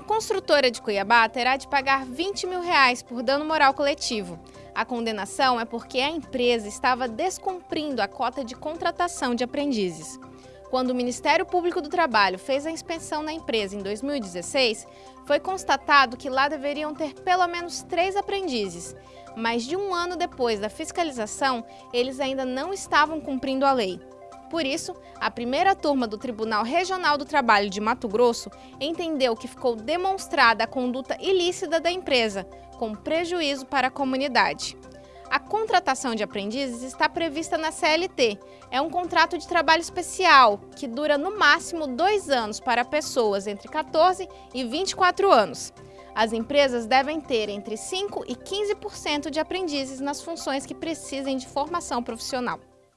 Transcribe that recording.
construtora de Cuiabá terá de pagar 20 mil reais por dano moral coletivo. A condenação é porque a empresa estava descumprindo a cota de contratação de aprendizes. Quando o Ministério Público do Trabalho fez a inspeção na empresa em 2016, foi constatado que lá deveriam ter pelo menos três aprendizes. Mas de um ano depois da fiscalização, eles ainda não estavam cumprindo a lei. Por isso, a primeira turma do Tribunal Regional do Trabalho de Mato Grosso entendeu que ficou demonstrada a conduta ilícita da empresa, com prejuízo para a comunidade. A contratação de aprendizes está prevista na CLT. É um contrato de trabalho especial que dura no máximo dois anos para pessoas entre 14 e 24 anos. As empresas devem ter entre 5% e 15% de aprendizes nas funções que precisem de formação profissional.